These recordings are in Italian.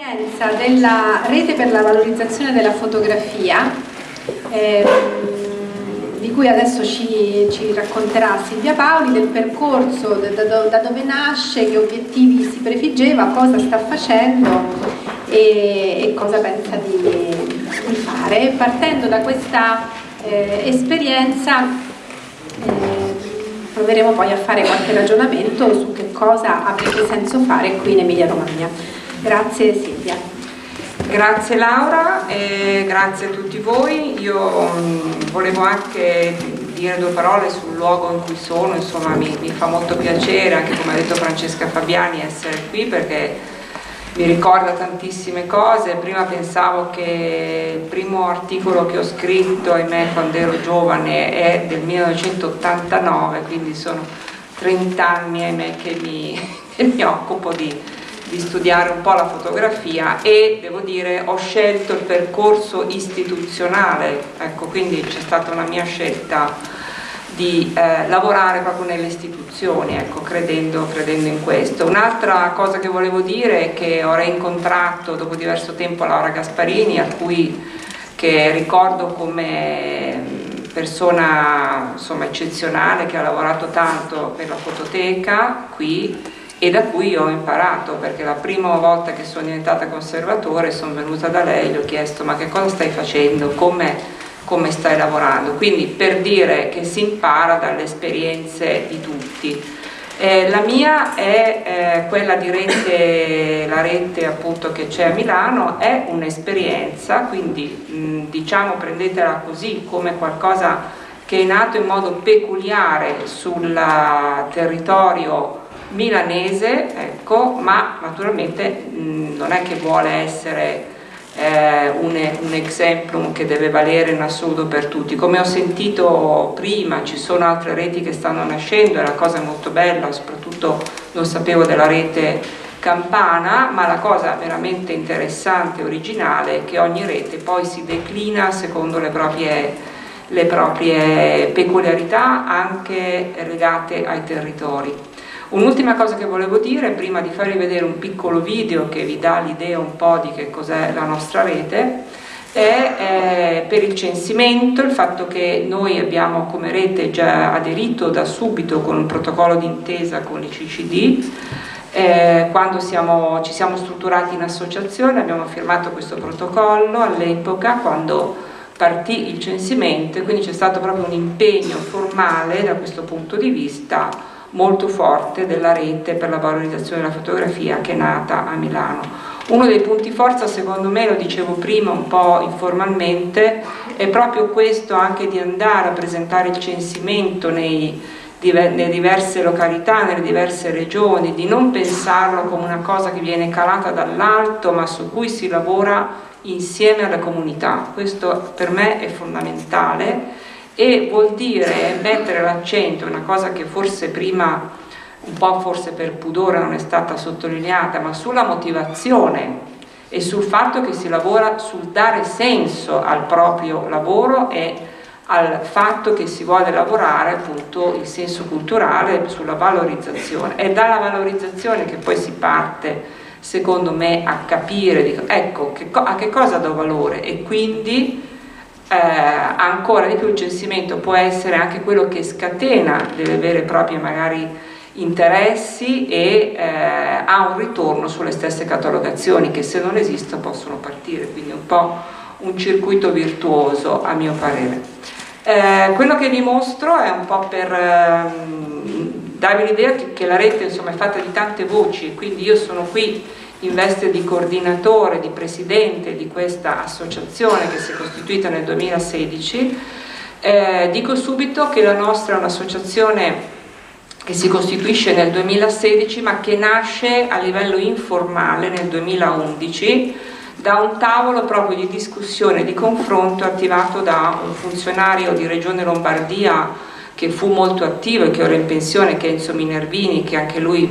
L'esperienza della rete per la valorizzazione della fotografia, ehm, di cui adesso ci, ci, racconterà Silvia Paoli, del percorso, da, da, da, dove nasce, che obiettivi si prefiggeva, cosa sta facendo e, e cosa pensa di, di, fare. Partendo da questa eh, esperienza eh, proveremo poi a fare qualche ragionamento su che cosa abbia senso fare qui in Emilia Romagna. Grazie Silvia. Grazie Laura e grazie a tutti voi. Io mm, volevo anche dire due parole sul luogo in cui sono, insomma mi, mi fa molto piacere, anche come ha detto Francesca Fabiani, essere qui perché mi ricorda tantissime cose. Prima pensavo che il primo articolo che ho scritto, ahimè, quando ero giovane è del 1989, quindi sono 30 anni, ahimè, che mi, che mi occupo di di studiare un po' la fotografia e devo dire ho scelto il percorso istituzionale, ecco quindi c'è stata una mia scelta di eh, lavorare proprio nelle istituzioni, ecco, credendo, credendo in questo. Un'altra cosa che volevo dire è che ho reincontrato dopo diverso tempo Laura Gasparini, a cui che ricordo come persona insomma, eccezionale che ha lavorato tanto per la fototeca qui e da cui ho imparato perché la prima volta che sono diventata conservatore sono venuta da lei e le ho chiesto ma che cosa stai facendo, come, come stai lavorando? Quindi per dire che si impara dalle esperienze di tutti. Eh, la mia è eh, quella di rete, la rete appunto che c'è a Milano, è un'esperienza, quindi mh, diciamo prendetela così come qualcosa che è nato in modo peculiare sul territorio milanese, ecco, ma naturalmente mh, non è che vuole essere eh, un, un exemplum che deve valere in assoluto per tutti. Come ho sentito prima, ci sono altre reti che stanno nascendo e la cosa è molto bella, soprattutto non sapevo della rete campana, ma la cosa veramente interessante e originale è che ogni rete poi si declina secondo le proprie, le proprie peculiarità anche legate ai territori. Un'ultima cosa che volevo dire, prima di farvi vedere un piccolo video che vi dà l'idea un po' di che cos'è la nostra rete, è eh, per il censimento, il fatto che noi abbiamo come rete già aderito da subito con un protocollo d'intesa con l'ICCD, eh, quando siamo, ci siamo strutturati in associazione abbiamo firmato questo protocollo all'epoca quando partì il censimento e quindi c'è stato proprio un impegno formale da questo punto di vista molto forte della rete per la valorizzazione della fotografia che è nata a Milano. Uno dei punti forza secondo me, lo dicevo prima un po' informalmente, è proprio questo anche di andare a presentare il censimento nei, nelle diverse località, nelle diverse regioni, di non pensarlo come una cosa che viene calata dall'alto ma su cui si lavora insieme alla comunità. Questo per me è fondamentale e vuol dire mettere l'accento, una cosa che forse prima un po' forse per pudore non è stata sottolineata, ma sulla motivazione e sul fatto che si lavora sul dare senso al proprio lavoro e al fatto che si vuole lavorare appunto il senso culturale sulla valorizzazione. È dalla valorizzazione che poi si parte secondo me a capire, ecco a che cosa do valore e quindi eh, ancora di più il censimento può essere anche quello che scatena delle vere e proprie magari interessi e eh, ha un ritorno sulle stesse catalogazioni che se non esistono possono partire, quindi un po' un circuito virtuoso a mio parere. Eh, quello che vi mostro è un po' per ehm, darvi l'idea che, che, la rete insomma, è fatta di tante voci, quindi io sono qui in veste di coordinatore, di presidente di questa associazione che si è costituita nel 2016, eh, dico subito che la nostra è un'associazione che si costituisce nel 2016 ma che nasce a livello informale nel 2011 da un tavolo proprio di discussione, di confronto attivato da un funzionario di Regione Lombardia che fu molto attivo e che ora è in pensione, che è Enzo Minervini, che anche lui,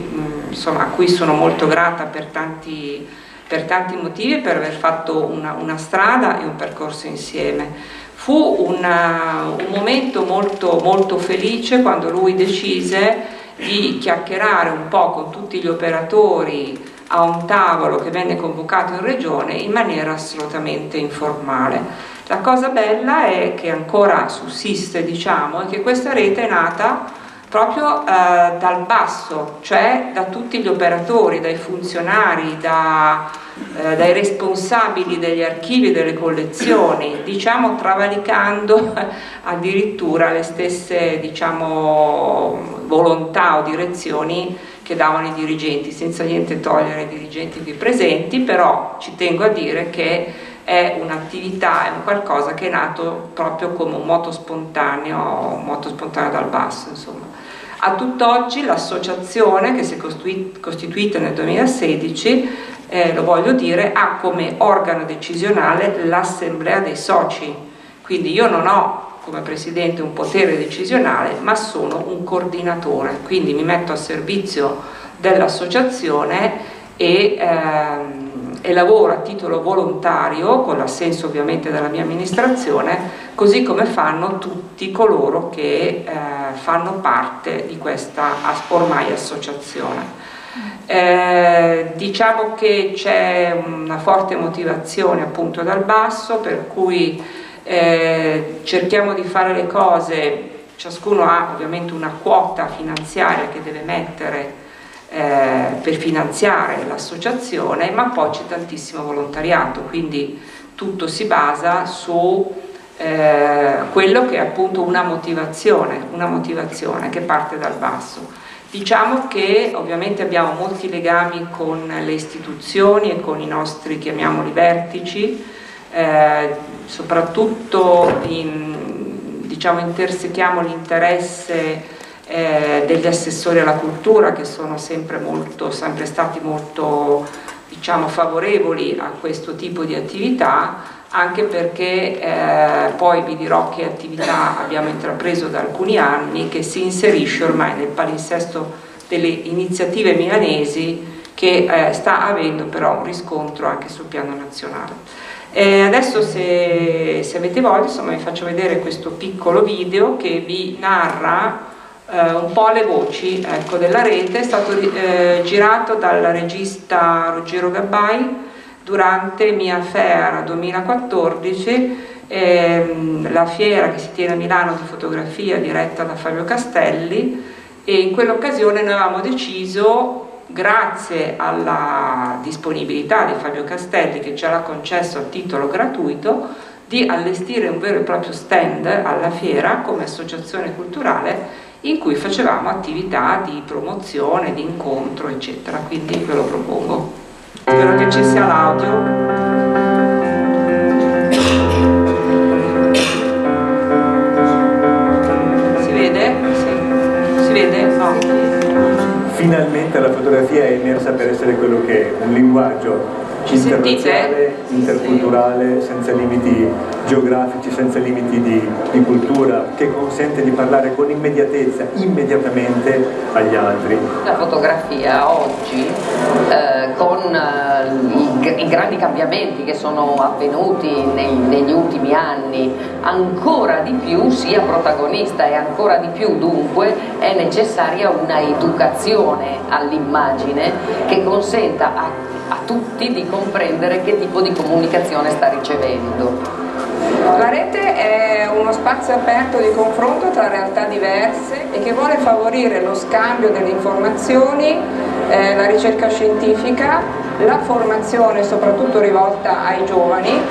insomma, a cui sono molto grata per tanti, per tanti motivi per aver fatto una, una, strada e un percorso insieme. Fu una, un momento molto, molto felice quando lui decise di chiacchierare un po' con tutti gli operatori a un tavolo che venne convocato in regione in maniera assolutamente informale. La cosa bella è che ancora sussiste, diciamo, è che questa rete è nata proprio eh, dal basso, cioè da tutti gli operatori, dai funzionari, da, eh, dai responsabili degli archivi e delle collezioni, diciamo travalicando addirittura le stesse diciamo, volontà o direzioni che davano i dirigenti, senza niente togliere ai dirigenti qui presenti, però ci tengo a dire che è un'attività, è un qualcosa che è nato proprio come un moto spontaneo, un moto spontaneo dal basso, insomma. A tutt'oggi l'associazione che si è costituita nel 2016, eh, lo voglio dire, ha come organo decisionale l'assemblea dei soci, quindi io non ho come presidente un potere decisionale ma sono un coordinatore, quindi mi metto a servizio dell'associazione e, ehm, e, lavoro a titolo volontario con l'assenso ovviamente della mia amministrazione così come fanno tutti coloro che eh, fanno parte di questa ormai associazione. Eh, diciamo che c'è una forte motivazione appunto dal basso per cui eh, cerchiamo di fare le cose, ciascuno ha ovviamente una quota finanziaria che deve mettere eh, per finanziare l'associazione, ma poi c'è tantissimo volontariato, quindi tutto si basa su eh, quello che è appunto una motivazione, una motivazione che parte dal basso. Diciamo che ovviamente abbiamo molti legami con le istituzioni e con i nostri, chiamiamoli, vertici, eh, soprattutto in, diciamo, intersechiamo l'interesse eh, degli assessori alla cultura che sono sempre, molto, sempre stati molto diciamo, favorevoli a questo tipo di attività anche perché eh, poi vi dirò che attività abbiamo intrapreso da alcuni anni che si inserisce ormai nel palinsesto delle iniziative milanesi che eh, sta avendo però un riscontro anche sul piano nazionale. Eh, adesso se, se, avete voglia insomma, vi faccio vedere questo piccolo video che vi narra eh, un po' le voci ecco, della rete, è stato eh, girato dal regista Ruggero Gabbai durante Mia Fair 2014 ehm, la fiera che si tiene a Milano di fotografia diretta da Fabio Castelli e in quell'occasione noi avevamo deciso grazie alla disponibilità di Fabio Castelli che ce l'ha concesso a titolo gratuito di allestire un vero e proprio stand alla fiera come associazione culturale in cui facevamo attività di promozione, di incontro eccetera, quindi ve lo propongo. Spero che ci sia l'audio. Si vede? Si vede? Finalmente la fotografia è emersa per essere quello che è, un linguaggio internazionale, interculturale, senza limiti geografici, senza limiti di, di, cultura, che consente di parlare con immediatezza, immediatamente agli altri. La fotografia oggi, eh, con eh, i, i, grandi cambiamenti che sono avvenuti nei, negli ultimi anni, ancora di più sia protagonista e ancora di più dunque è necessaria una educazione all'immagine che consenta a a tutti di comprendere che tipo di comunicazione sta ricevendo. La rete è uno spazio aperto di confronto tra realtà diverse e che vuole favorire lo scambio delle informazioni, eh, la ricerca scientifica, la formazione soprattutto rivolta ai giovani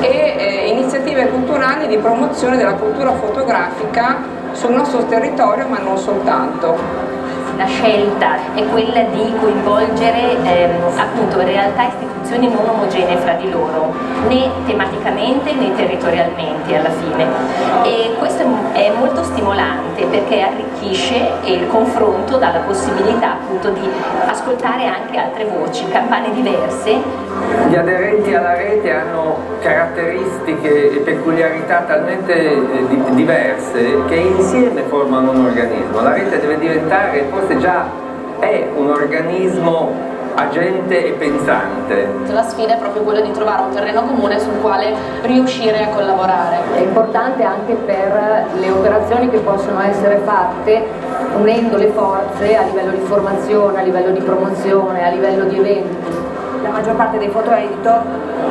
e eh, iniziative culturali di promozione della cultura fotografica sul nostro territorio ma non soltanto la scelta è quella di coinvolgere ehm, appunto realtà e istituzioni non omogenee fra di loro, né tematicamente né territorialmente alla fine. E questo è molto stimolante perché arricchisce il confronto dà la possibilità appunto di ascoltare anche altre voci, campane diverse. Gli aderenti alla rete hanno caratteristiche e peculiarità talmente eh, diverse che insieme formano un organismo. La rete deve diventare forse già è un organismo agente e pensante. La sfida è proprio quella di trovare un terreno comune sul quale riuscire a collaborare. È importante anche per le operazioni che possono essere fatte unendo le forze a livello di formazione, a livello di promozione, a livello di eventi. La maggior parte dei foto editor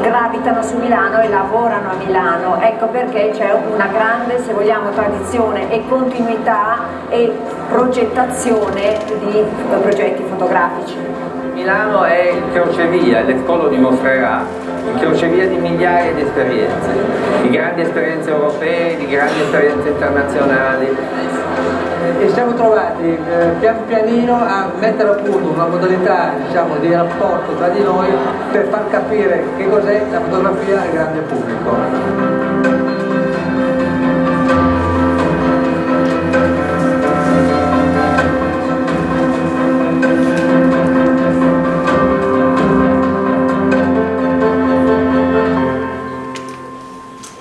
gravitano su Milano e lavorano a Milano, ecco perché c'è una grande, se vogliamo, tradizione e continuità e progettazione di progetti fotografici. Milano è il crocevia, l'Expo lo dimostrerà, il crocevia di migliaia di esperienze, di grandi esperienze europee, di grandi esperienze internazionali. E siamo trovati eh, pian pianino a mettere a punto una modalità diciamo, di rapporto tra di noi per far capire che cos'è la fotografia al grande pubblico.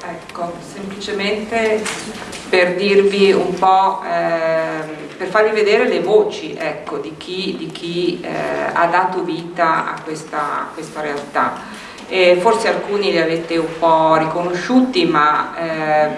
Ecco, semplicemente per dirvi un po', ehm, per farvi vedere le voci ecco, di chi, di chi eh, ha dato vita a questa, a questa realtà. E forse alcuni li avete un po' riconosciuti, ma eh,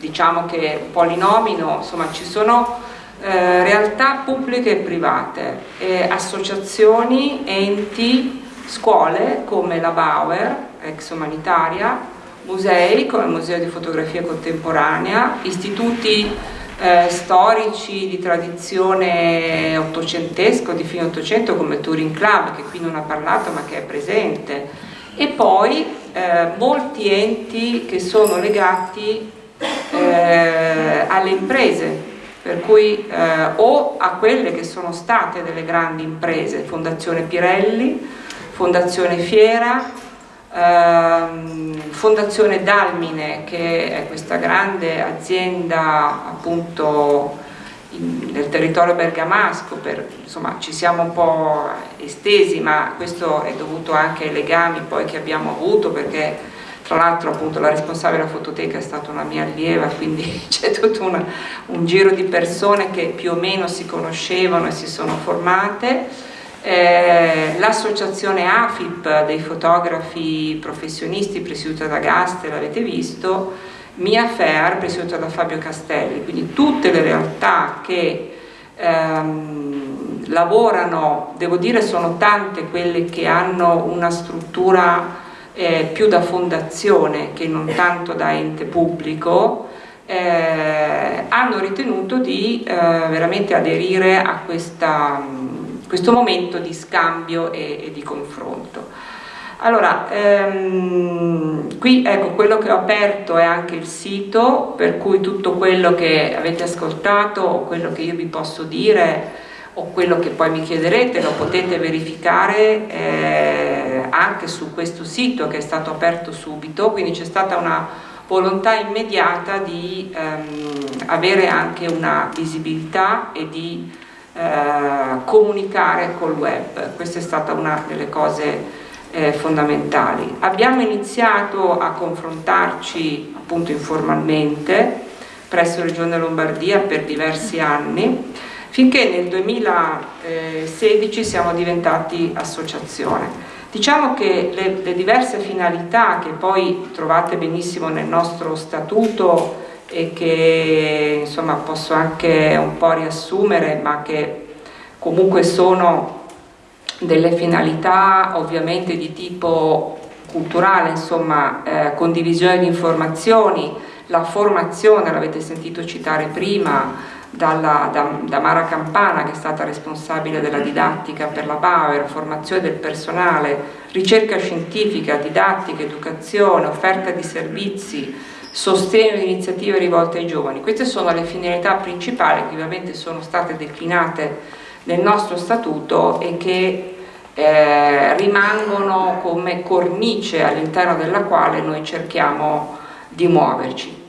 diciamo che un po' li nomino, insomma ci sono eh, realtà pubbliche e private, eh, associazioni, enti, scuole come la Bauer, ex umanitaria, musei come il Museo di Fotografia Contemporanea, istituti eh, storici di tradizione ottocentesca, di fine ottocento come il Touring Club che qui non ha parlato ma che è presente. E poi eh, molti enti che sono legati eh, alle imprese per cui eh, o a quelle che sono state delle grandi imprese, Fondazione Pirelli, Fondazione Fiera, ehm, Fondazione Dalmine che è questa grande azienda appunto in, nel territorio bergamasco, per, insomma ci siamo un po' estesi ma questo è dovuto anche ai legami poi che abbiamo avuto perché tra l'altro appunto la responsabile della fototeca è stata una mia allieva quindi c'è tutto una, un giro di persone che più o meno si conoscevano e si sono formate eh, l'associazione AFIP dei fotografi professionisti presieduta da Gaste, l'avete visto, Mia Fair presieduta da Fabio Castelli, quindi tutte le realtà che ehm, lavorano, devo dire sono tante quelle che hanno una struttura eh, più da fondazione che non tanto da ente pubblico, eh, hanno ritenuto di eh, veramente aderire a questa questo momento di scambio e, e di confronto. Allora, ehm, qui ecco quello che ho aperto è anche il sito, per cui tutto quello che avete ascoltato quello che io vi posso dire o quello che poi mi chiederete lo potete verificare eh, anche su questo sito che è stato aperto subito, quindi c'è stata una volontà immediata di ehm, avere anche una visibilità e di eh, comunicare col web, questa è stata una delle cose eh, fondamentali. Abbiamo iniziato a confrontarci appunto informalmente presso Regione Lombardia per diversi anni finché nel 2016 siamo diventati associazione. Diciamo che le, le diverse finalità che poi trovate benissimo nel nostro statuto e che insomma posso anche un po' riassumere ma che comunque sono delle finalità ovviamente di tipo culturale, insomma eh, condivisione di informazioni, la formazione, l'avete sentito citare prima, dalla, da, da, Mara Campana che è stata responsabile della didattica per la Bauer, formazione del personale, ricerca scientifica, didattica, educazione, offerta di servizi, sostegno di iniziative rivolte ai giovani. Queste sono le finalità principali che ovviamente sono state declinate nel nostro statuto e che eh, rimangono come cornice all'interno della quale noi cerchiamo di muoverci.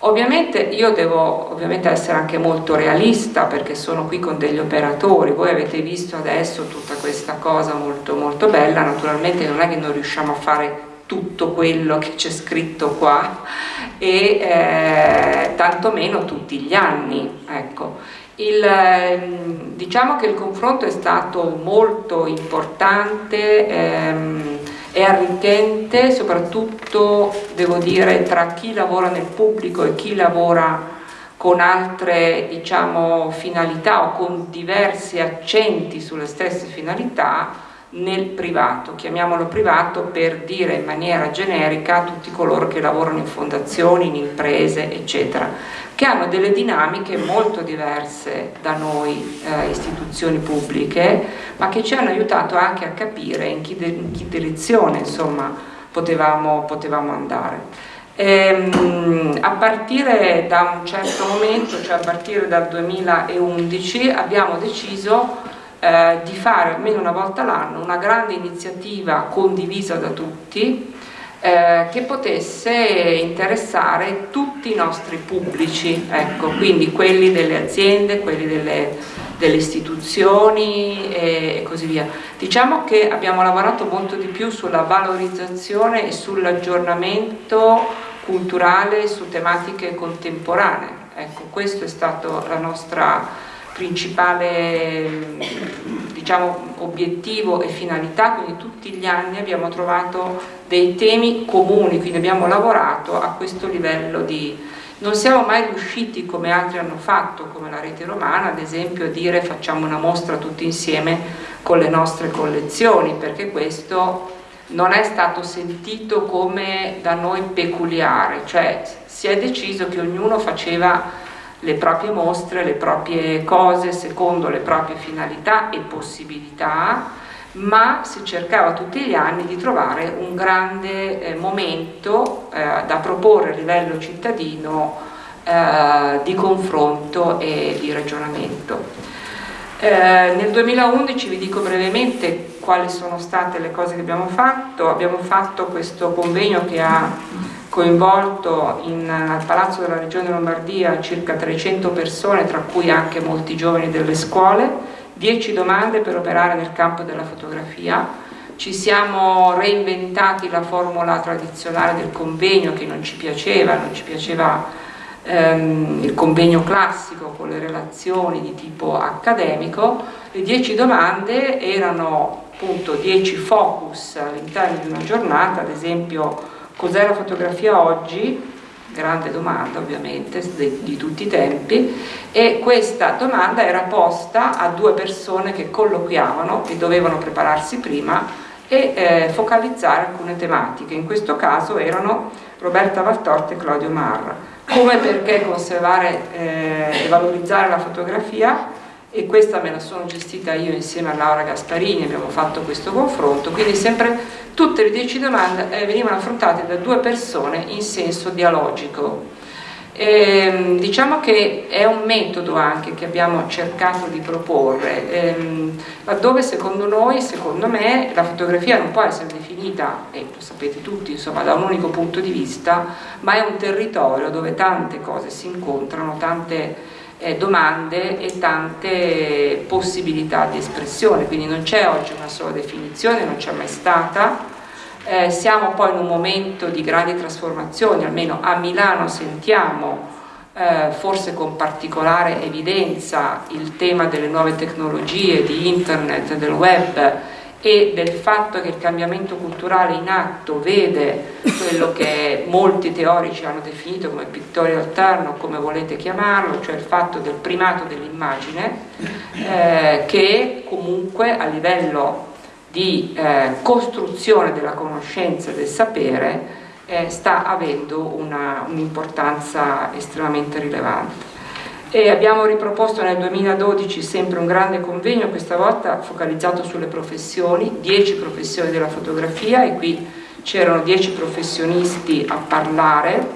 Ovviamente io devo ovviamente essere anche molto realista perché sono qui con degli operatori, voi avete visto adesso tutta questa cosa molto molto bella, naturalmente non è che noi riusciamo a fare tutto quello che c'è scritto qua e eh, tantomeno tutti gli anni. Ecco. Il, ehm, diciamo che il confronto è stato molto importante ehm, e arricchente, soprattutto devo dire tra chi lavora nel pubblico e chi lavora con altre diciamo, finalità o con diversi accenti sulle stesse finalità nel privato, chiamiamolo privato per dire in maniera generica a tutti coloro che lavorano in fondazioni, in imprese, eccetera, che hanno delle dinamiche molto diverse da noi eh, istituzioni pubbliche, ma che ci hanno aiutato anche a capire in che, in che direzione insomma, potevamo, potevamo andare. Ehm, a partire da un certo momento, cioè a partire dal 2011, abbiamo deciso eh, di fare almeno una volta l'anno una grande iniziativa condivisa da tutti eh, che potesse interessare tutti i nostri pubblici, ecco, quindi quelli delle aziende, quelli delle, delle istituzioni e, così via. Diciamo che abbiamo lavorato molto di più sulla valorizzazione e sull'aggiornamento culturale su tematiche contemporanee. Ecco, questo è stato la nostra principale diciamo, obiettivo e finalità, quindi tutti gli anni abbiamo trovato dei temi comuni, quindi abbiamo lavorato a questo livello di... Non siamo mai riusciti, come altri hanno fatto, come la rete romana, ad esempio, a dire facciamo una mostra tutti insieme con le nostre collezioni, perché questo non è stato sentito come da noi peculiare, cioè si è deciso che ognuno faceva le proprie mostre, le proprie cose secondo le proprie finalità e possibilità, ma si cercava tutti gli anni di trovare un grande eh, momento eh, da proporre a livello cittadino eh, di confronto e di ragionamento. Eh, nel 2011 vi dico brevemente quali sono state le cose che abbiamo fatto, abbiamo fatto questo convegno che ha coinvolto in, al Palazzo della Regione Lombardia circa 300 persone, tra cui anche molti giovani delle scuole, 10 domande per operare nel campo della fotografia, ci siamo reinventati la formula tradizionale del convegno che non ci piaceva, non ci piaceva ehm, il convegno classico con le relazioni di tipo accademico, le 10 domande erano appunto 10 focus all'interno di una giornata, ad esempio cos'è la fotografia oggi? Grande domanda ovviamente di, tutti i tempi. E questa domanda era posta a due persone che colloquiavano e dovevano prepararsi prima e eh, focalizzare alcune tematiche, in questo caso erano Roberta Valtorta e Claudio Marra. Come perché conservare eh, e valorizzare la fotografia e questa me la sono gestita io insieme a Laura Gasparini, abbiamo fatto questo confronto, quindi sempre tutte le dieci domande eh, venivano affrontate da due persone in senso dialogico. E, ehm, diciamo che è un metodo anche che abbiamo cercato di proporre, ehm, laddove secondo noi, secondo me, la fotografia non può essere definita, e lo sapete tutti, insomma, da un unico punto di vista, ma è un territorio dove tante cose si incontrano, tante eh, domande e tante possibilità di espressione, quindi non c'è oggi una sola definizione, non c'è mai stata, eh, siamo poi in un momento di grandi trasformazioni, almeno a Milano sentiamo eh, forse con particolare evidenza il tema delle nuove tecnologie, di internet, del web e del fatto che il cambiamento culturale in atto vede quello che molti teorici hanno definito come pictorial turn o come volete chiamarlo, cioè il fatto del primato dell'immagine, eh, che comunque a livello di eh, costruzione della conoscenza e del sapere eh, sta avendo un'importanza un estremamente rilevante. E abbiamo riproposto nel 2012 sempre un grande convegno, questa volta focalizzato sulle professioni, 10 professioni della fotografia e qui c'erano 10 professionisti a parlare,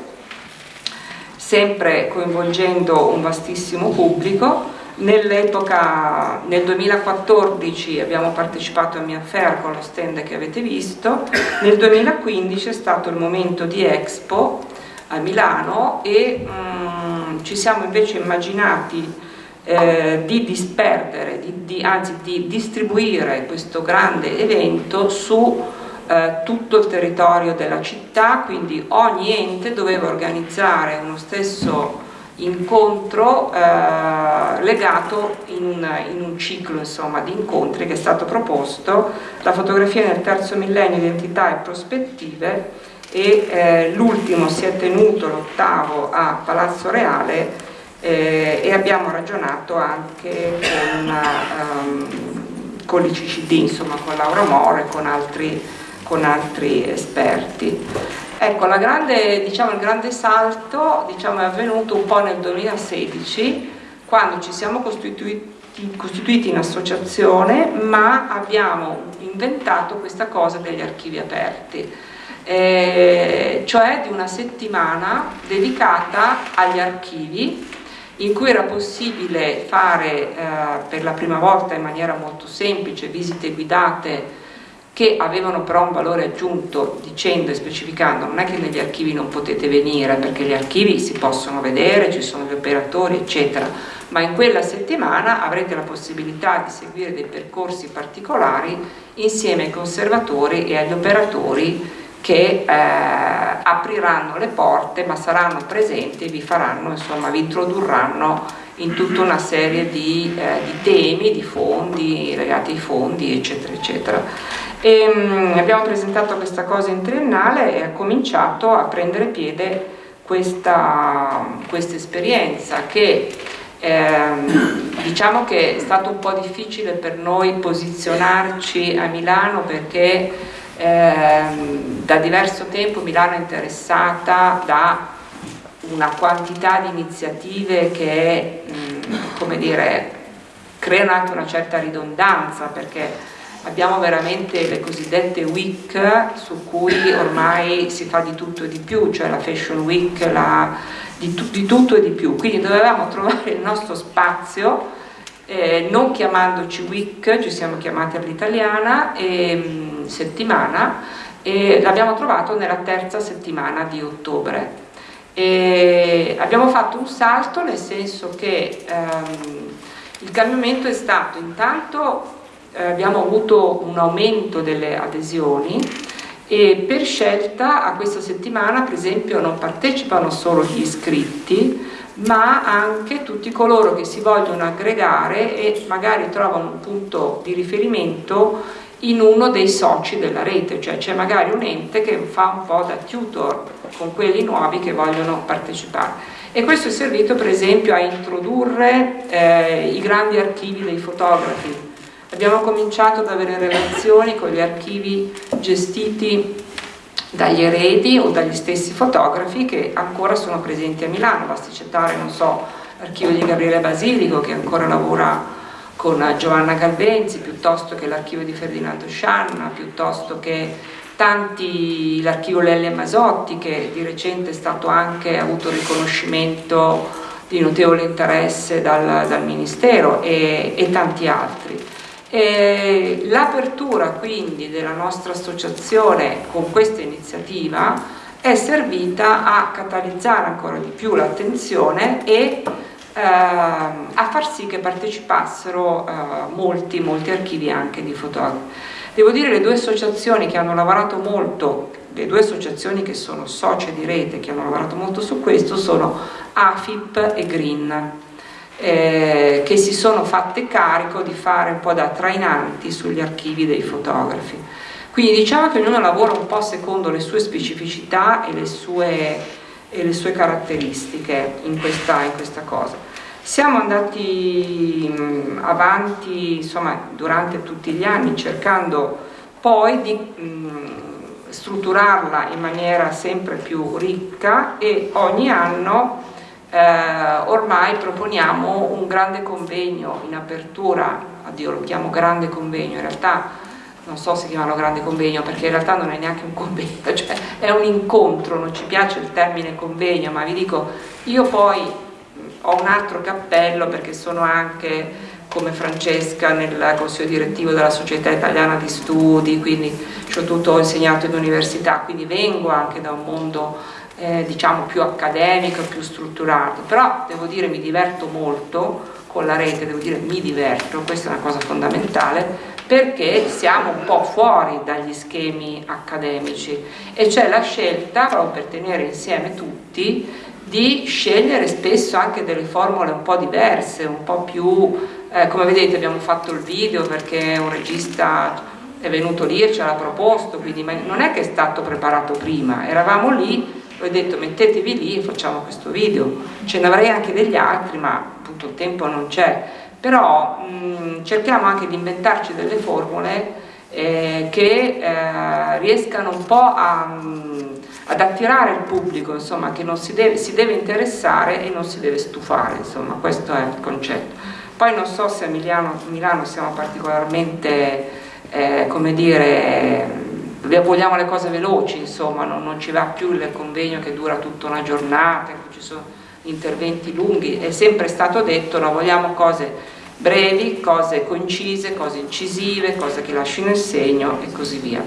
sempre coinvolgendo un vastissimo pubblico. Nell'epoca, nel 2014 abbiamo partecipato a Mia Fair con lo stand che avete visto, nel 2015 è stato il momento di Expo a Milano e mm, ci siamo invece immaginati eh, di disperdere, di, di, anzi di distribuire questo grande evento su eh, tutto il territorio della città, quindi ogni ente doveva organizzare uno stesso incontro eh, legato in un, in un ciclo insomma, di incontri che è stato proposto, la fotografia nel terzo millennio, identità e prospettive e eh, l'ultimo si è tenuto, l'ottavo, a Palazzo Reale eh, e abbiamo ragionato anche con, um, con l'ICCD, insomma con Laura More e con altri, con altri esperti. Ecco, grande, diciamo, il grande salto diciamo, è avvenuto un po' nel 2016 quando ci siamo costituiti costituiti in associazione ma abbiamo inventato questa cosa degli archivi aperti eh, cioè di una settimana dedicata agli archivi in cui era possibile fare eh, per la prima volta in maniera molto semplice visite guidate che avevano però un valore aggiunto dicendo e specificando non è che negli archivi non potete venire perché gli archivi si possono vedere, ci sono gli operatori eccetera ma in quella settimana avrete la possibilità di seguire dei percorsi particolari insieme ai conservatori e agli operatori che eh, apriranno le porte ma saranno presenti e vi faranno, insomma, vi introdurranno in tutta una serie di, eh, di temi, di fondi, legati ai fondi, eccetera, eccetera. E, mh, mm, abbiamo presentato questa cosa in triennale e ha cominciato a prendere piede questa, questa esperienza che eh, diciamo che è stato un po' difficile per noi posizionarci a Milano perché eh, da diverso tempo Milano è interessata da una quantità di iniziative che mh, come dire, creano anche una certa ridondanza perché abbiamo veramente le cosiddette week su cui ormai si fa di tutto e di più, cioè la fashion week, la, di, di, tutto e di più, quindi dovevamo trovare il nostro spazio eh, non chiamandoci week, ci siamo chiamati all'italiana, mm, settimana, e l'abbiamo trovato nella terza settimana di ottobre. E abbiamo fatto un salto nel senso che ehm, il cambiamento è stato intanto eh, abbiamo avuto un aumento delle adesioni e per scelta a questa settimana per esempio non partecipano solo gli iscritti ma anche tutti coloro che si vogliono aggregare e magari trovano un punto di riferimento in uno dei soci della rete, cioè c'è magari un ente che fa un po' da tutor con quelli nuovi che vogliono partecipare. E questo è servito per esempio a introdurre eh, i grandi archivi dei fotografi, Abbiamo cominciato ad avere relazioni con gli archivi gestiti dagli eredi o dagli stessi fotografi che ancora sono presenti a Milano, basti citare, non so, l'archivio di Gabriele Basilico che ancora lavora con Giovanna Galvenzi, piuttosto che l'archivio di Ferdinando Scianna, piuttosto che tanti, l'archivio Lelle Masotti che di recente è stato anche, avuto riconoscimento di notevole interesse dal, dal Ministero e, e tanti altri. L'apertura quindi della nostra associazione con questa iniziativa è servita a catalizzare ancora di più l'attenzione e eh, a far sì che partecipassero eh, molti, molti archivi anche di fotografi. Devo dire le due associazioni che hanno lavorato molto, le due associazioni che sono socie di rete che hanno lavorato molto su questo sono AFIP e Green eh, che si sono fatte carico di fare un po' da trainanti sugli archivi dei fotografi. Quindi diciamo che ognuno lavora un po' secondo le sue specificità e le sue, e le sue caratteristiche in questa, in questa, cosa. Siamo andati avanti insomma, durante tutti gli anni cercando poi di mh, strutturarla in maniera sempre più ricca e ogni anno eh, ormai proponiamo un grande convegno in apertura, addio lo chiamo grande convegno, in realtà non so se chiamarlo grande convegno perché in realtà non è neanche un convegno, cioè è un incontro, non ci piace il termine convegno, ma vi dico, io poi ho un altro cappello perché sono anche come Francesca nel consiglio direttivo della Società Italiana di Studi, quindi ho tutto insegnato in università, quindi vengo anche da un mondo eh, diciamo più accademico, più strutturato, però devo dire mi diverto molto con la rete, devo dire mi diverto, questa è una cosa fondamentale, perché siamo un po' fuori dagli schemi accademici. E c'è la scelta, proprio per tenere insieme tutti, di scegliere spesso anche delle formule un po' diverse, un po' più, eh, come vedete abbiamo fatto il video perché un regista è venuto lì e ce l'ha proposto, quindi non è che è stato preparato prima, eravamo lì ho detto mettetevi lì e facciamo questo video, ce ne avrei anche degli altri ma appunto il tempo non c'è, però mh, cerchiamo anche di inventarci delle formule eh, che eh, riescano un po' a, mh, ad attirare il pubblico, insomma, che non si deve, si deve interessare e non si deve stufare, insomma, questo è il concetto. Poi non so se a Milano, Milano siamo particolarmente, eh, come dire, vogliamo le cose veloci, insomma, non, non, ci va più il convegno che dura tutta una giornata, ci sono interventi lunghi, è sempre stato detto, no, vogliamo cose brevi, cose concise, cose incisive, cose che lasciano il segno e così via.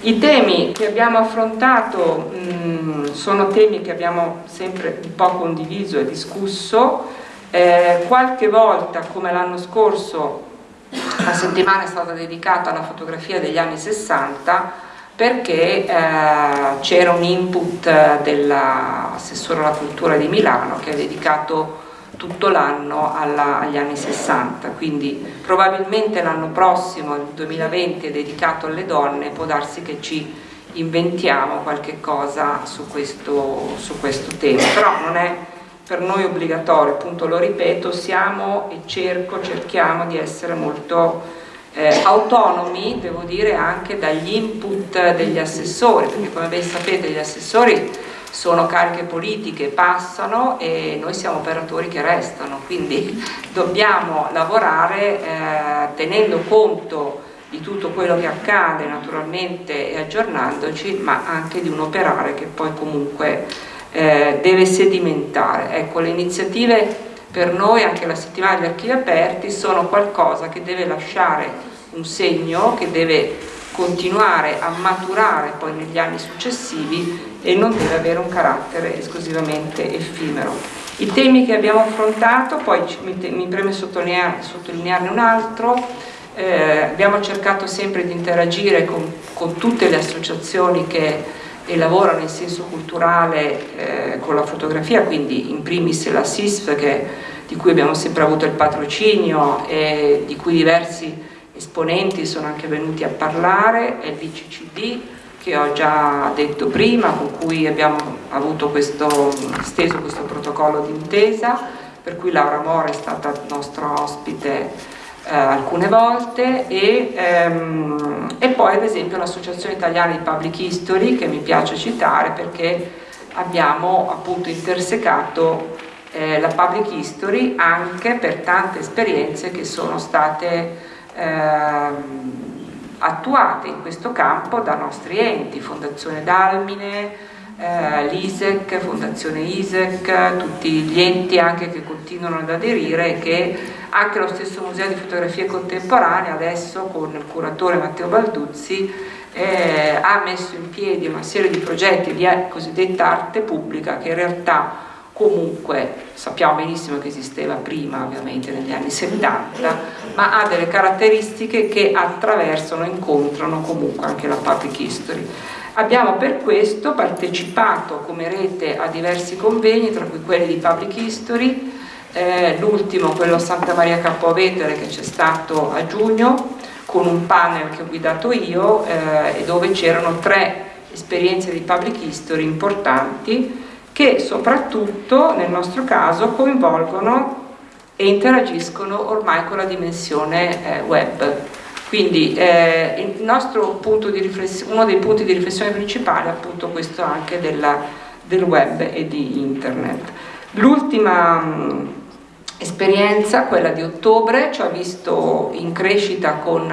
I temi che abbiamo affrontato mh, sono temi che abbiamo sempre un po' condiviso e discusso, eh, qualche volta come l'anno scorso la settimana è stata dedicata alla fotografia degli anni 60 perché eh, c'era un input dell'assessore alla cultura di Milano che ha dedicato tutto l'anno agli anni 60, quindi probabilmente l'anno prossimo, il 2020, è dedicato alle donne, può darsi che ci inventiamo qualche cosa su questo, su questo tema, però non è per noi obbligatorio, appunto lo ripeto, siamo e cerco, cerchiamo di essere molto eh, autonomi, devo dire, anche dagli input degli assessori, perché come ben sapete gli assessori sono cariche politiche, passano e noi siamo operatori che restano, quindi dobbiamo lavorare eh, tenendo conto di tutto quello che accade naturalmente e aggiornandoci, ma anche di un operare che poi comunque eh, deve sedimentare. Ecco, le iniziative per noi, anche la settimana degli archivi aperti, sono qualcosa che deve lasciare un segno, che deve continuare a maturare poi negli anni successivi e non deve avere un carattere esclusivamente effimero. I temi che abbiamo affrontato, poi mi, preme sottolinear, sottolinearne un altro, eh, abbiamo cercato sempre di interagire con, con tutte le associazioni che lavorano in senso culturale eh, con la fotografia, quindi in primis la SISF che, di cui abbiamo sempre avuto il patrocinio e di cui diversi esponenti sono anche venuti a parlare, e l'ICCD che ho già detto prima, con cui abbiamo avuto questo, steso questo protocollo d'intesa, per cui Laura Mora è stata nostra ospite eh, alcune volte e, ehm, e poi ad esempio l'Associazione Italiana di Public History che mi piace citare perché abbiamo appunto intersecato eh, la public history anche per tante esperienze che sono state eh, attuate in questo campo da nostri enti, Fondazione Dalmine, eh, l'ISEC, Fondazione ISEC, tutti gli enti anche che continuano ad aderire e che anche lo stesso Museo di Fotografie Contemporanee adesso con il curatore Matteo Balduzzi eh, ha messo in piedi una serie di progetti di cosiddetta arte pubblica che in realtà comunque sappiamo benissimo che esisteva prima ovviamente negli anni 70 ma ha delle caratteristiche che attraversano incontrano comunque anche la public history. Abbiamo per questo partecipato come rete a diversi convegni, tra cui quelli di Public History, eh, l'ultimo quello a Santa Maria Capovetere che c'è stato a giugno, con un panel che ho guidato io eh, dove c'erano tre esperienze di Public History importanti che soprattutto nel nostro caso coinvolgono e interagiscono ormai con la dimensione eh, web quindi eh, uno dei punti di riflessione principali è appunto questo anche della, del web e di internet. L'ultima mm, esperienza, quella di ottobre, ci ha visto in crescita con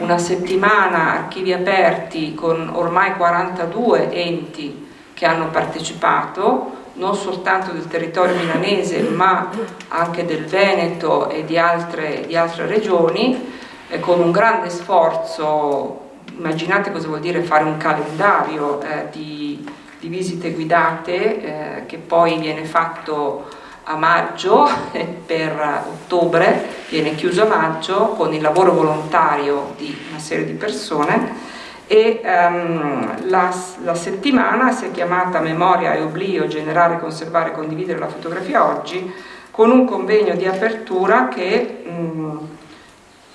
una settimana archivi aperti con ormai 42 enti che hanno partecipato, non soltanto del territorio milanese ma anche del Veneto e di altre, di altre regioni eh, con un grande sforzo, immaginate cosa vuol dire fare un calendario eh, di, di, visite guidate eh, che poi viene fatto a maggio per ottobre, viene chiuso a maggio con il lavoro volontario di una serie di persone e um, la, la, settimana si è chiamata Memoria e Oblio, generare, conservare e condividere la fotografia oggi con un convegno di apertura che um,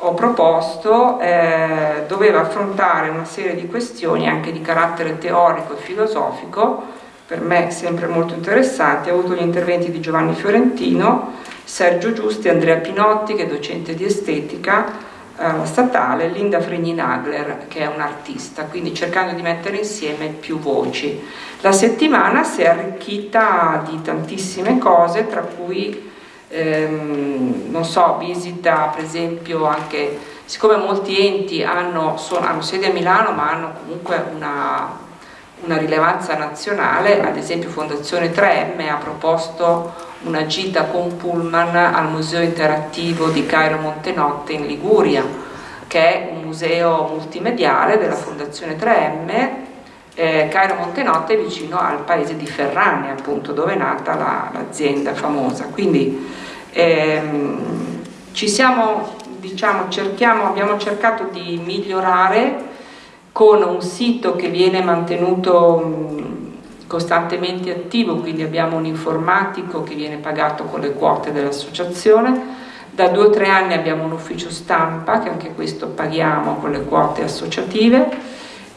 ho proposto eh, doveva affrontare una serie di questioni anche di carattere teorico e filosofico per me sempre molto interessanti, ho avuto gli interventi di Giovanni Fiorentino, Sergio Giusti, Andrea Pinotti che è docente di estetica eh, statale, Linda Fregni-Nagler che è un'artista, quindi cercando di mettere insieme più voci. La settimana si è arricchita di tantissime cose, tra cui ehm, non so, visita per esempio anche, siccome molti enti hanno, sono, hanno sede a Milano ma hanno comunque una, una rilevanza nazionale, ad esempio Fondazione 3M ha proposto una gita con Pullman al Museo Interattivo di Cairo Montenotte in Liguria, che è un museo multimediale della Fondazione 3M. Eh, Cairo Montenotte è vicino al paese di Ferrane, appunto, dove è nata l'azienda la, famosa. Quindi ehm, ci siamo, diciamo, cerchiamo, abbiamo cercato di migliorare con un sito che viene mantenuto costantemente attivo, quindi abbiamo un informatico che viene pagato con le quote dell'associazione, da due o tre anni abbiamo un ufficio stampa, che anche questo paghiamo con le quote associative,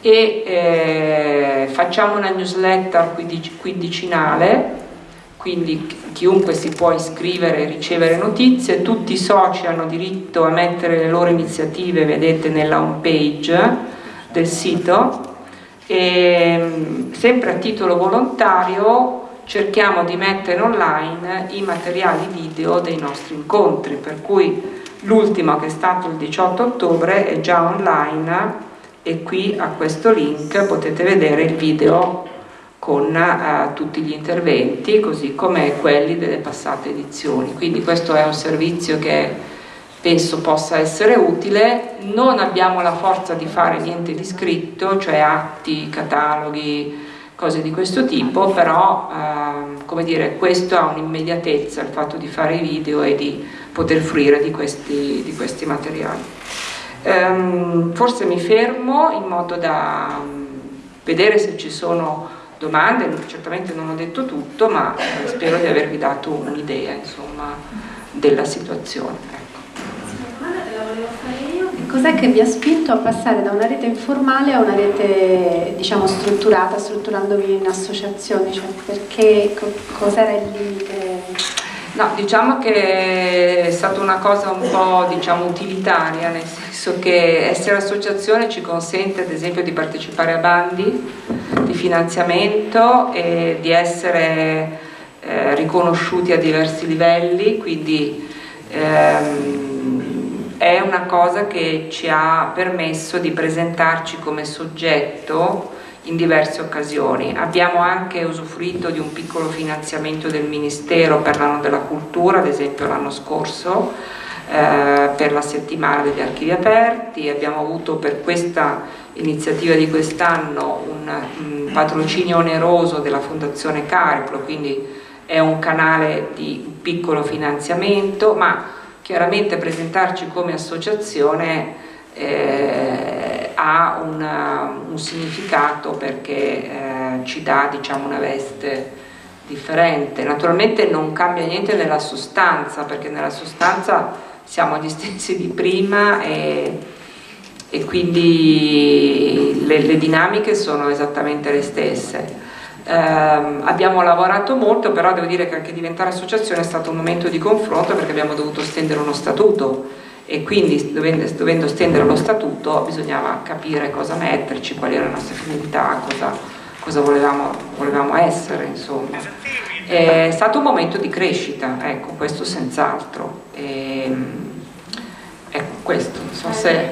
e eh, facciamo una newsletter quindicinale, quindi chiunque si può iscrivere e ricevere notizie, tutti i soci hanno diritto a mettere le loro iniziative, vedete nella home page del sito, e, sempre a titolo volontario cerchiamo di mettere online i materiali video dei nostri incontri, per cui l'ultimo che è stato il 18 ottobre è già online e qui a questo link potete vedere il video con uh, tutti gli interventi, così come quelli delle passate edizioni. Quindi questo è un servizio che penso possa essere utile, non abbiamo la forza di fare niente di scritto, cioè atti, cataloghi, cose di questo tipo, però eh, come dire, questo ha un'immediatezza, il fatto di fare i video e di poter fruire di questi, di questi materiali. Um, forse mi fermo in modo da um, vedere se ci sono domande, certamente non ho detto tutto, ma spero di avervi dato un'idea della situazione. Cos'è che vi ha spinto a passare da una rete informale a una rete diciamo strutturata, strutturandovi in associazioni? Cioè, perché cos'era il limite? No, diciamo che è stata una cosa un po' diciamo, utilitaria, nel senso che essere associazione ci consente ad esempio di partecipare a bandi di finanziamento e di essere eh, riconosciuti a diversi livelli, quindi ehm, è una cosa che ci ha permesso di presentarci come soggetto in diverse occasioni. Abbiamo anche usufruito di un piccolo finanziamento del Ministero per l'anno della cultura, ad esempio l'anno scorso, eh, per la settimana degli archivi aperti, abbiamo avuto per questa iniziativa di quest'anno un, un, patrocinio oneroso della Fondazione Cariplo, quindi è un canale di piccolo finanziamento, ma Chiaramente presentarci come associazione eh, ha una, un significato perché eh, ci dà diciamo, una veste differente. Naturalmente non cambia niente nella sostanza, perché nella sostanza siamo agli stessi di prima e, e quindi le, le dinamiche sono esattamente le stesse. Eh, abbiamo lavorato molto, però devo dire che anche diventare associazione è stato un momento di confronto perché abbiamo dovuto stendere uno statuto e quindi dovendo, stendere lo statuto bisognava capire cosa metterci, quali erano le nostre finalità, cosa, cosa volevamo, volevamo, essere, insomma. È stato un momento di crescita, ecco, questo senz'altro. Ecco, questo, non so se...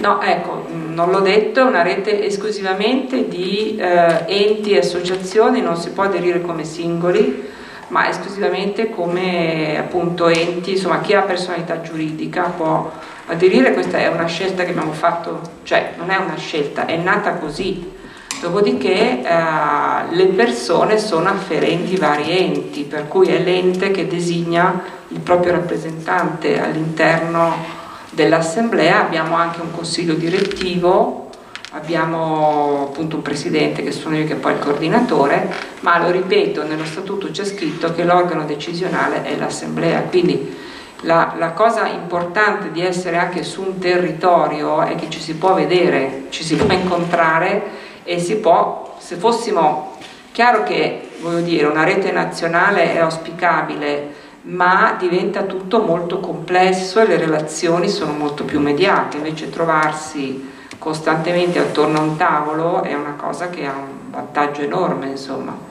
No, ecco, non l'ho detto, è una rete esclusivamente di eh, enti e associazioni, non si può aderire come singoli, ma esclusivamente come appunto enti, insomma chi ha personalità giuridica può aderire, questa è una scelta che abbiamo fatto, cioè non è una scelta, è nata così, dopodiché eh, le persone sono afferenti vari enti, per cui è l'ente che designa il proprio rappresentante all'interno dell'assemblea, abbiamo anche un consiglio direttivo, abbiamo appunto un presidente che sono io che poi il coordinatore, ma lo ripeto, nello statuto c'è scritto che l'organo decisionale è l'assemblea, quindi la, la, cosa importante di essere anche su un territorio è che ci si può vedere, ci si può incontrare e si può, se fossimo, chiaro che voglio dire, una rete nazionale è auspicabile, ma diventa tutto molto complesso e le relazioni sono molto più mediate, invece trovarsi costantemente attorno a un tavolo è una cosa che ha un vantaggio enorme, insomma.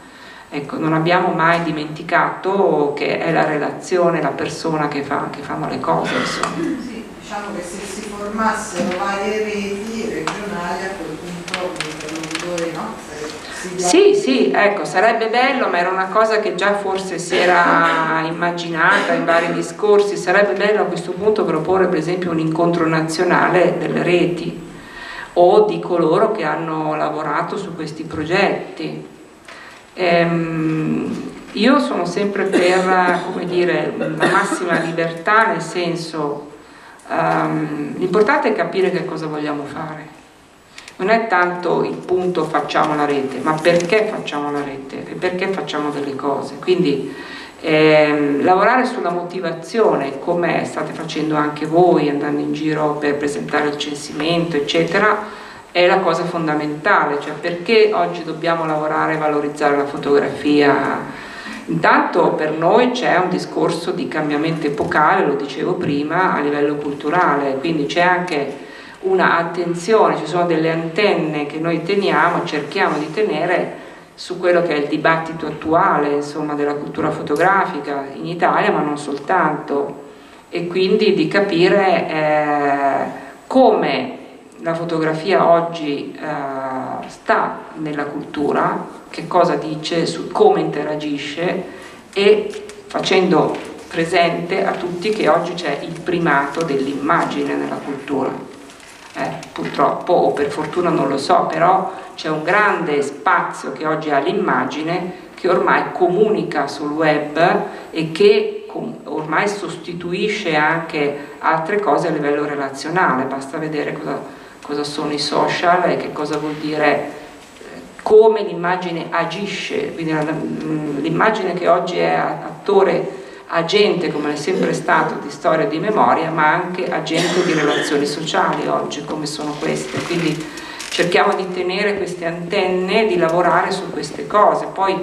Ecco, non abbiamo mai dimenticato che è la relazione, la persona che, fa, che fanno le cose. Insomma. Sì, diciamo che se si formassero varie reti regionali a quel punto l'interlocutore no? Sì, sì, ecco, sarebbe bello, ma era una cosa che già forse si era immaginata in vari discorsi, sarebbe bello a questo punto proporre per esempio un incontro nazionale delle reti o di coloro che hanno lavorato su questi progetti Ehm, io sono sempre per dire, la massima libertà, nel senso um, l'importante è capire che cosa vogliamo fare. Non è tanto il punto facciamo la rete, ma perché facciamo la rete e perché facciamo delle cose. Quindi ehm, lavorare sulla motivazione, come state facendo anche voi, andando in giro per presentare il censimento, eccetera, è la cosa fondamentale, cioè perché oggi dobbiamo lavorare e valorizzare la fotografia? Intanto per noi c'è un discorso di cambiamento epocale, lo dicevo prima, a livello culturale, quindi c'è anche una attenzione, ci sono delle antenne che noi teniamo, cerchiamo di tenere su quello che è il dibattito attuale insomma, della cultura fotografica in Italia, ma non soltanto, e quindi di capire eh, come la fotografia oggi eh, sta nella cultura, che cosa dice, su come interagisce e facendo presente a tutti che oggi c'è il primato dell'immagine nella cultura. Eh, purtroppo o per fortuna non lo so, però c'è un grande spazio che oggi ha l'immagine che ormai comunica sul web e che ormai sostituisce anche altre cose a livello relazionale, basta vedere cosa cosa sono i social e che cosa vuol dire eh, come l'immagine agisce, quindi mm, l'immagine che oggi è attore agente come è sempre stato di storia e di memoria ma anche agente di relazioni sociali oggi come sono queste. Quindi cerchiamo di tenere queste antenne di lavorare su queste cose. Poi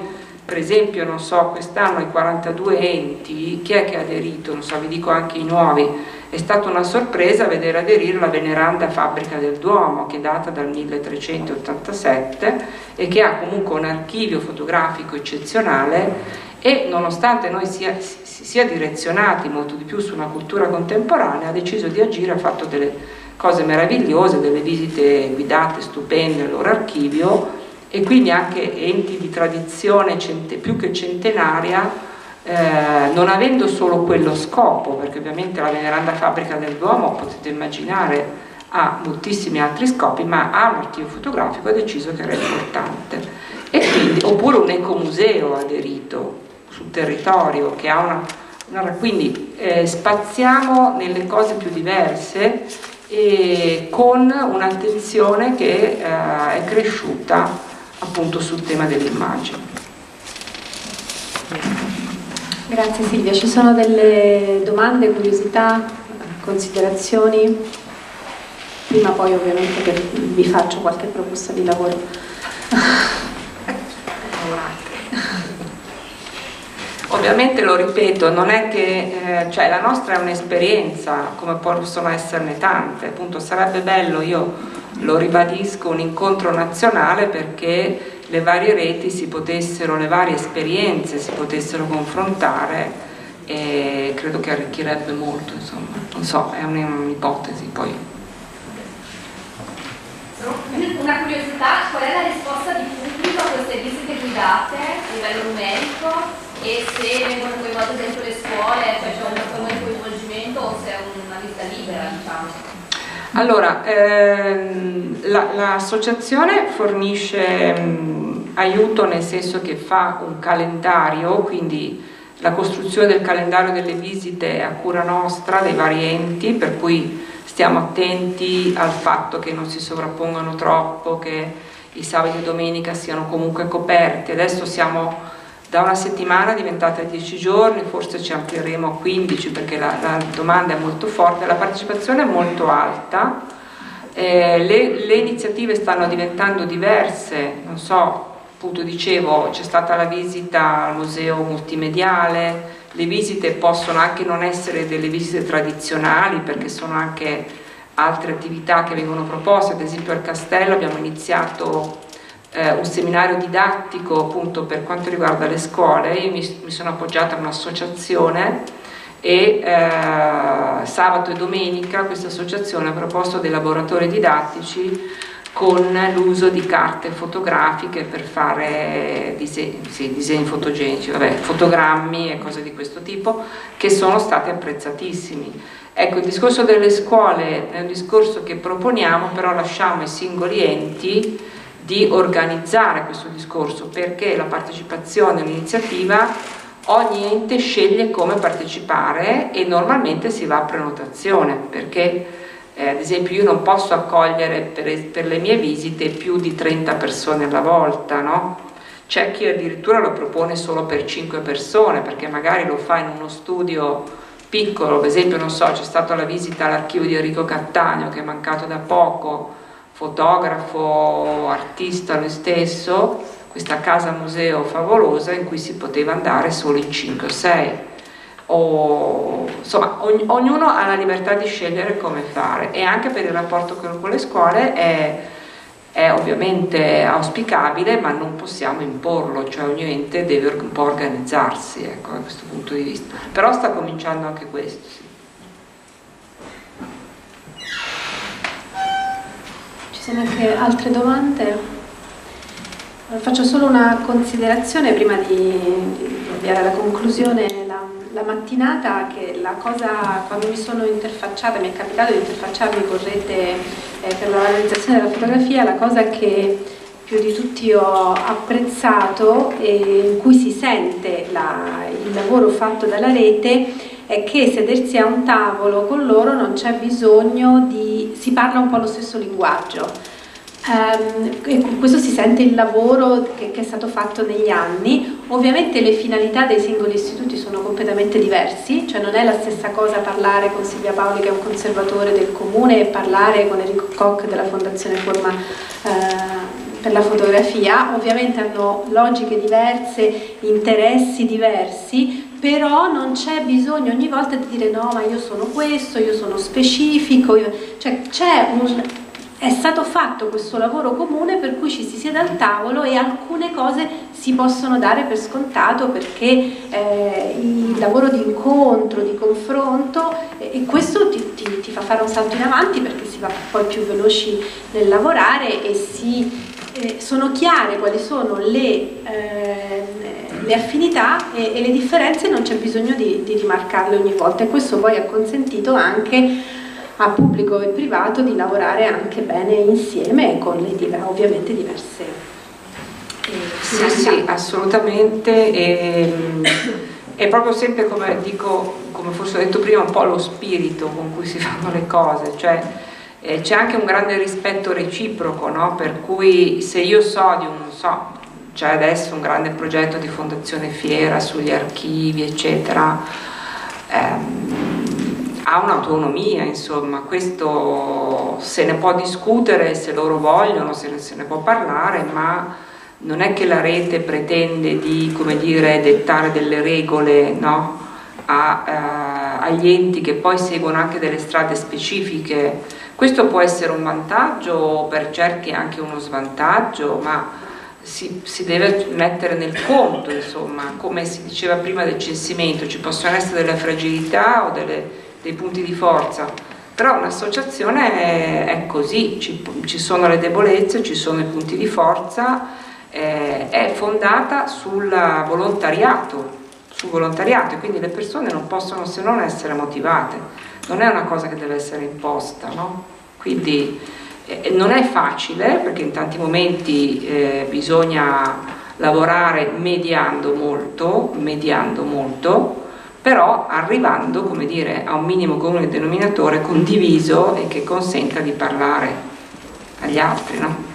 per esempio non so quest'anno i 42 enti chi è che ha aderito? Non so vi dico anche i nuovi. È stata una sorpresa vedere aderire la veneranda fabbrica del Duomo che data dal 1387 e che ha comunque un archivio fotografico eccezionale e nonostante noi sia, sia direzionati molto di più su una cultura contemporanea ha deciso di agire, ha fatto delle cose meravigliose, delle visite guidate stupende al loro archivio e quindi anche enti di tradizione più che centenaria eh, non avendo solo quello scopo, perché ovviamente la veneranda fabbrica del Duomo potete immaginare ha moltissimi altri scopi, ma ha un archivio fotografico ha deciso che era importante. Quindi, oppure un ecomuseo aderito sul territorio che ha una, una quindi eh, spaziamo nelle cose più diverse e con un'attenzione che eh, è cresciuta appunto sul tema dell'immagine. Grazie Silvia, ci sono delle domande, curiosità, considerazioni? Prima poi ovviamente vi faccio qualche proposta di lavoro. Ovviamente lo ripeto, non è che eh, cioè, la nostra è un'esperienza, come possono esserne tante, appunto sarebbe bello, io lo ribadisco, un incontro nazionale perché le varie reti si potessero, le varie esperienze si potessero confrontare e credo che arricchirebbe molto, insomma, non so, è un'ipotesi poi. Una curiosità, qual è la risposta di pubblico a queste visite guidate a livello numerico e se vengono coinvolte dentro le scuole, cioè c'è un forma di coinvolgimento o se è una visita libera, diciamo? Allora, ehm, l'associazione la, fornisce mh, aiuto nel senso che fa un calendario, quindi la costruzione del calendario delle visite a cura nostra, dei vari enti, per cui stiamo attenti al fatto che non si sovrappongano troppo, che i sabati e domenica siano comunque coperti. Adesso siamo da una settimana è diventata 10 giorni, forse ci amplieremo a 15 perché la, la domanda è molto forte, la partecipazione è molto alta, Eh, le, le iniziative stanno diventando diverse, non so, appunto dicevo c'è stata la visita al museo multimediale, le visite possono anche non essere delle visite tradizionali perché sono anche altre attività che vengono proposte, ad esempio al castello abbiamo iniziato eh, un seminario didattico appunto per quanto riguarda le scuole, io mi, mi sono appoggiata a un'associazione e eh, sabato e domenica questa associazione ha proposto dei laboratori didattici con l'uso di carte fotografiche per fare disegni, sì, disegni fotogenici, vabbè, fotogrammi e cose di questo tipo che sono stati apprezzatissimi. Ecco, il discorso delle scuole è un discorso che proponiamo, però lasciamo ai singoli enti di organizzare questo discorso perché la partecipazione all'iniziativa ogni ente sceglie come partecipare e normalmente si va a prenotazione perché eh, ad esempio io non posso accogliere per, per, le mie visite più di 30 persone alla volta, no? C'è chi addirittura lo propone solo per 5 persone perché magari lo fa in uno studio piccolo, per esempio non so, c'è stata la visita all'archivio di Enrico Cattaneo che è mancato da poco, fotografo, artista lui stesso, questa casa museo favolosa in cui si poteva andare solo in 5 o 6 o, insomma ogn ognuno ha la libertà di scegliere come fare e anche per il rapporto con, le scuole è, è, ovviamente auspicabile ma non possiamo imporlo, cioè ogni ente deve un po' organizzarsi ecco, da questo punto di vista, però sta cominciando anche questo. Sono anche altre domande? Faccio solo una considerazione prima di, avviare alla conclusione la, la, mattinata che la cosa, quando mi sono interfacciata, mi è capitato di interfacciarmi con rete eh, per la valorizzazione della fotografia, la cosa che più di tutti ho apprezzato e in cui si sente la, il lavoro fatto dalla rete è che sedersi a un tavolo con loro non c'è bisogno di... si parla un po' lo stesso linguaggio. Um, questo si sente il lavoro che, che, è stato fatto negli anni, ovviamente le finalità dei singoli istituti sono completamente diversi, cioè non è la stessa cosa parlare con Silvia Paoli che è un conservatore del comune e parlare con Enrico Koch della Fondazione Forma uh, per la fotografia, ovviamente hanno logiche diverse, interessi diversi, però non c'è bisogno ogni volta di dire no ma io sono questo, io sono specifico, io... cioè c'è un è stato fatto questo lavoro comune per cui ci si siede al tavolo e alcune cose si possono dare per scontato perché eh, il lavoro di incontro, di confronto eh, e questo ti, ti, ti, fa fare un salto in avanti perché si va poi più veloci nel lavorare e si, eh, sono chiare quali sono le, eh, le affinità e, e, le differenze non c'è bisogno di, di rimarcarle ogni volta. E questo poi ha consentito anche a pubblico e privato di lavorare anche bene insieme con le ovviamente diverse eh, sì, sì, assolutamente. E, è proprio sempre come dico, come forse ho detto prima, un po' lo spirito con cui si fanno le cose, cioè eh, c'è anche un grande rispetto reciproco, no? per cui se io so di un, so, c'è adesso un grande progetto di Fondazione Fiera sugli archivi, eccetera, ehm, ha un'autonomia, insomma, questo se ne può discutere se loro vogliono, se ne, se ne può parlare, ma non è che la rete pretende di, come dire, dettare delle regole no? A, eh, agli enti che poi seguono anche delle strade specifiche. Questo può essere un vantaggio, per certi anche uno svantaggio, ma si, si, deve mettere nel conto, insomma, come si diceva prima del censimento, ci possono essere delle fragilità o delle dei punti di forza, però un'associazione è, così, ci, ci, sono le debolezze, ci sono i punti di forza, eh, è fondata sul volontariato, sul volontariato e quindi le persone non possono se non essere motivate, non è una cosa che deve essere imposta, no? quindi eh, non è facile perché in tanti momenti eh, bisogna lavorare mediando molto, mediando molto, però arrivando come dire, a un minimo comune denominatore condiviso e che consenta di parlare agli altri. No?